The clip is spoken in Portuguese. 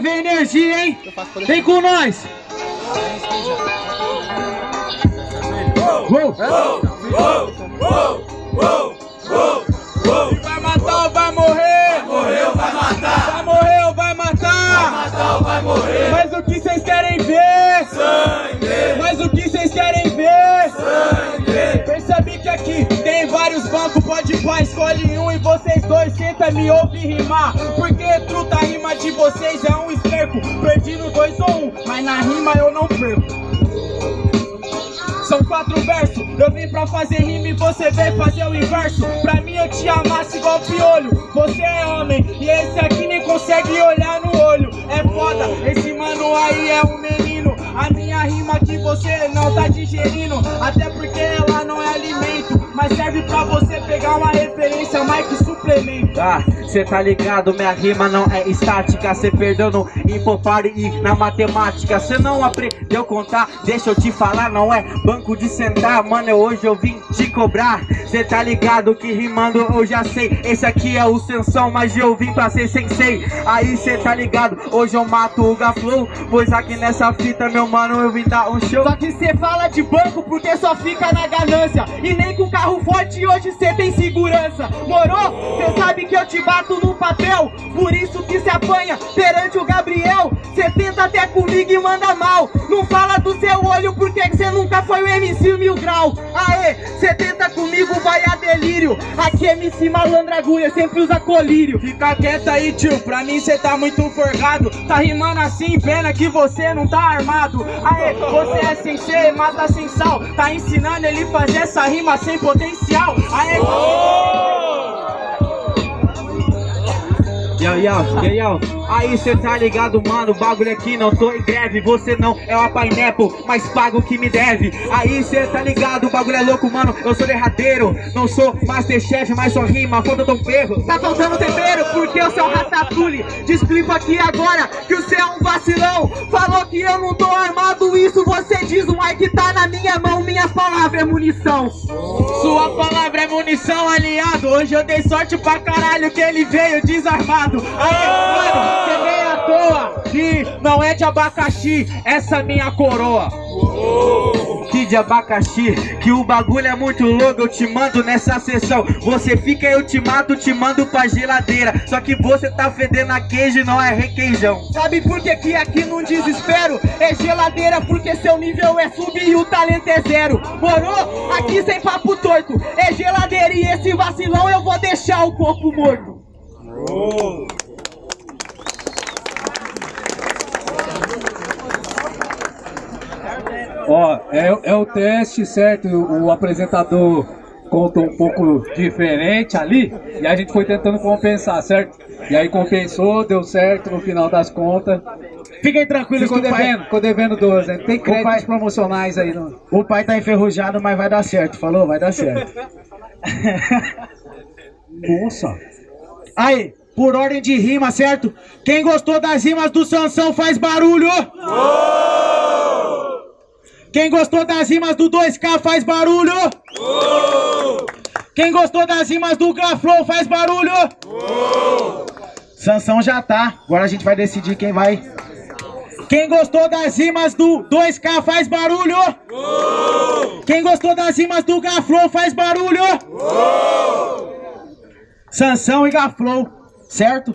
ver energia, hein? Vem com nós! Uou. Vai vários bancos, pode pá, escolhe um e vocês dois senta me ouve rimar. Porque truta, a rima de vocês é um esterco. Perdi no dois ou um, mas na rima eu não perco. São quatro versos, eu vim pra fazer rima e você veio fazer o inverso. Pra mim eu te amasse igual piolho, você é homem e esse aqui nem consegue olhar no olho. É foda, esse mano aí é um menino. A minha rima que você não tá digerindo, até porque mas serve pra você pegar uma referência mais que suplemento. Ah, cê tá ligado, minha rima não é estática. Cê perdeu no impopare e na matemática. Cê não aprendeu contar, deixa eu te falar Não é banco de sentar, mano, hoje eu vim te cobrar Cê tá ligado que rimando eu já sei. Esse aqui é o Sensão, mas eu vim pra ser sensei. Aí cê tá ligado, hoje eu mato o Gaflow. Pois aqui nessa fita, meu mano, eu vim dar um show. Só que cê fala de banco porque só fica na ganância. E nem com carro forte hoje cê tem segurança. Morou? Cê sabe que eu te bato no papel. Por isso que se apanha perante o Gabriel. Cê tenta até comigo e manda mal. Não fala do seu olho porque que cê nunca foi o MC Mil Grau. Aê, cê tenta comigo, vai a delírio. Aqui MC malandra agulha, sempre usa colírio. Fica quieto aí tio, pra mim cê tá muito forgado Tá rimando assim, pena que você não tá armado. Aê, você é sensei, mata sem sal. Tá ensinando ele fazer essa rima sem potencial. Aê, Yo, yo, yo, yo. Aí cê tá ligado, mano, o bagulho aqui não tô em greve Você não é uma pineapple, mas paga o que me deve. Aí cê tá ligado, o bagulho é louco, mano, eu sou derradeiro Não sou Masterchef, mas só rima, falta tão ferro. Tá faltando tempero porque eu sou ratatouille explico aqui agora que você é um vacilão. Falou que eu não tô armado, isso você diz O Mike tá na minha mão, minha palavra é munição. Sua palavra é munição, aliado Hoje eu dei sorte pra caralho que ele veio desarmado Aí, mano, você vem à toa Que não é de abacaxi, essa minha coroa Que de abacaxi, que o bagulho é muito louco, eu te mando nessa sessão Você fica, eu te mato, te mando pra geladeira Só que você tá fedendo a queijo, não é requeijão Sabe por que que aqui num desespero é geladeira? Porque seu nível é sub e o talento é zero. Morou? Aqui sem papo torto. É geladeira e esse vacilão eu vou deixar o corpo morto. Ó, é, é o teste, certo? O, apresentador contou um pouco diferente ali e a gente foi tentando compensar, certo? E aí compensou, deu certo no final das contas. Fiquem tranquilos Ficou que o pai, devendo, ficou devendo 12, né? Tem créditos pai- promocionais aí. O pai tá enferrujado, mas vai dar certo. Falou? Vai dar certo. Nossa! Aí, por ordem de rima, certo? Quem gostou das rimas do Sansão faz barulho! Quem gostou das rimas do 2K faz barulho! Quem gostou das rimas do Gaflow faz barulho! Sansão já tá, agora a gente vai decidir quem vai. Quem gostou das rimas do 2K faz barulho! Quem gostou das rimas do Gaflow faz barulho! Sansão e Gaflow, certo?